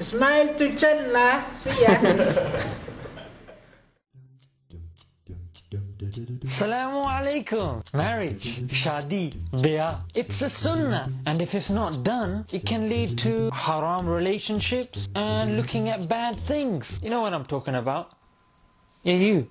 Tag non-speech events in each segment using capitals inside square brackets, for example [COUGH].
Smile to Jannah. See ya. Salamu alaikum. Marriage, shadi, bia. It's a sunnah. And if it's not done, it can lead to haram relationships and looking at bad things. You know what I'm talking about? Yeah, you.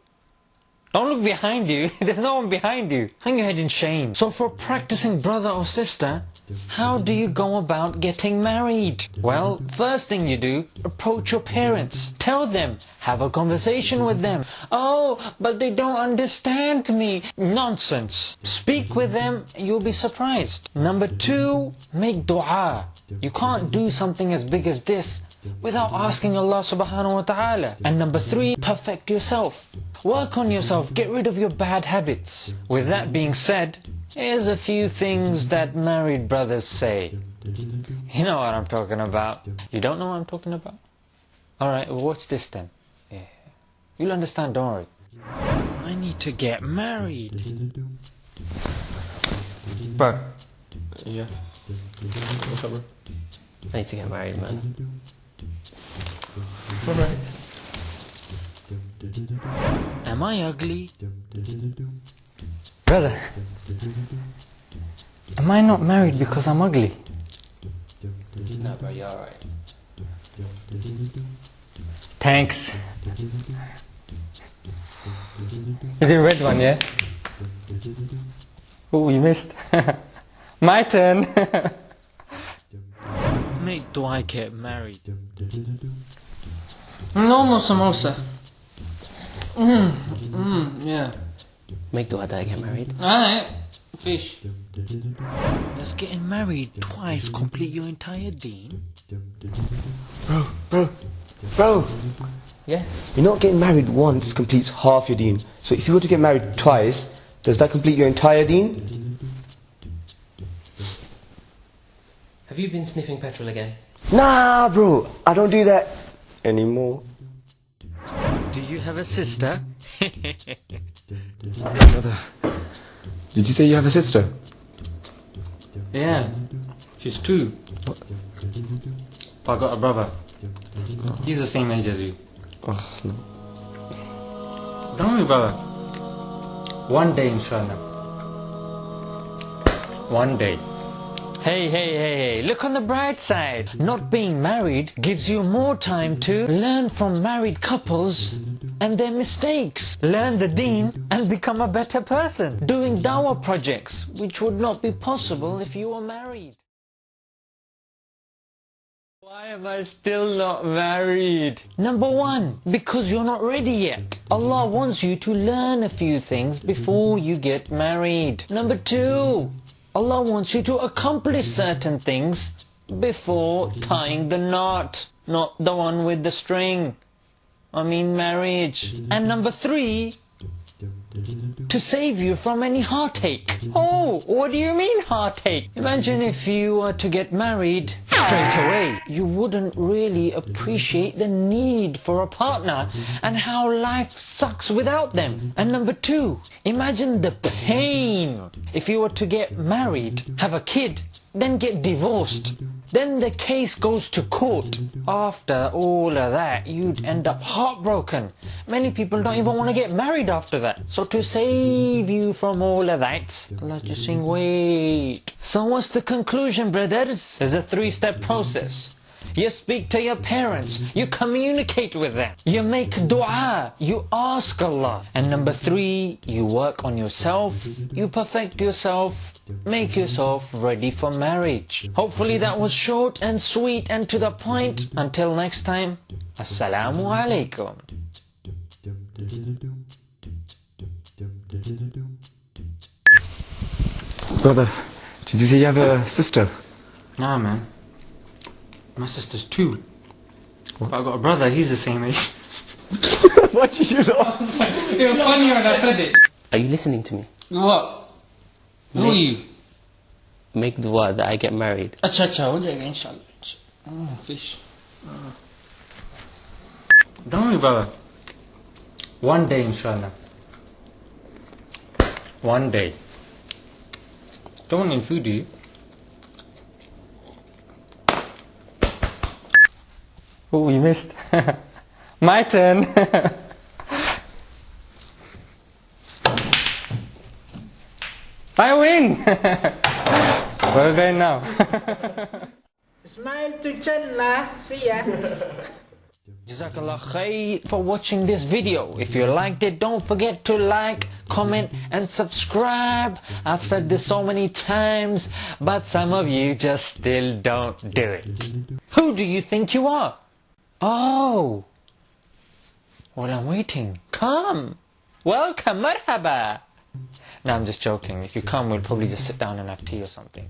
Don't look behind you. [LAUGHS] There's no one behind you. Hang your head in shame. So for practicing brother or sister, how do you go about getting married? Well, first thing you do, approach your parents. Tell them. Have a conversation with them. Oh, but they don't understand me. Nonsense. Speak with them, you'll be surprised. Number two, make dua. You can't do something as big as this without asking Allah subhanahu wa ta'ala. And number three, perfect yourself. Work on yourself, get rid of your bad habits. With that being said, here's a few things that married brothers say. You know what I'm talking about. You don't know what I'm talking about? Alright, well watch this then. Yeah. You'll understand, don't worry. I need to get married. Bro, Yeah. what's up, bro? I need to get married, man. Alright. Am I ugly? Brother, am I not married because I'm ugly? No, bro, you're alright. Thanks. The red one, yeah? Oh, you missed. [LAUGHS] My turn. [LAUGHS] Mate, do I get married? No more samosa. Mm, mm, yeah. Make dua that I get married. Alright. Fish. Does getting married twice complete your entire deen? Bro, bro, bro. Yeah. You're not getting married once completes half your deen. So if you were to get married twice, does that complete your entire deen? Have you been sniffing petrol again? Nah, bro. I don't do that anymore. You have a sister? Brother, [LAUGHS] did you say you have a sister? Yeah. She's two. I got a brother. He's the same age as you. Oh, no. Don't worry, brother. One day, inshallah. One day. Hey, hey, hey, hey, look on the bright side. Not being married gives you more time to learn from married couples and their mistakes. Learn the deen and become a better person. Doing dawah projects, which would not be possible if you were married. Why am I still not married? Number one, because you're not ready yet. Allah wants you to learn a few things before you get married. Number two, Allah wants you to accomplish certain things before tying the knot, not the one with the string. I mean marriage. And number three, to save you from any heartache. Oh, what do you mean heartache? Imagine if you were to get married straight away. You wouldn't really appreciate the need for a partner and how life sucks without them. And number two, imagine the pain if you were to get married, have a kid, then get divorced. Then the case goes to court. After all of that, you'd end up heartbroken. Many people don't even want to get married after that. So to save you from all of that, Allah just saying, wait. So what's the conclusion, brothers? There's a three-step process. You speak to your parents. You communicate with them. You make dua. You ask Allah. And number three, you work on yourself. You perfect yourself. Make yourself ready for marriage. Hopefully that was short and sweet and to the point. Until next time, Assalamu alaikum. Brother, did you say you have a sister? Nah, man. My sister's two. What? But I've got a brother, he's the same age. [LAUGHS] What did you laugh? it was funny when I said it. Are you listening to me? What? Who make, are you? Make the word that I get married. Acha acha, what are you inshallah? Oh, fish. Oh. Don't worry, brother. One day, inshallah. One day. Don't want any food, do you? Oh, you missed. [LAUGHS] My turn. [LAUGHS] I win. Where are we going now? [LAUGHS] Smile to Chen นะ see ya Jazakallah khair for watching this video. If you liked it, don't forget to like, comment, and subscribe. I've said this so many times, but some of you just still don't do it. Who do you think you are? Oh. Well, I'm waiting. Come. Welcome, marhaba. No, I'm just joking. If you come, we'll probably just sit down and have tea or something.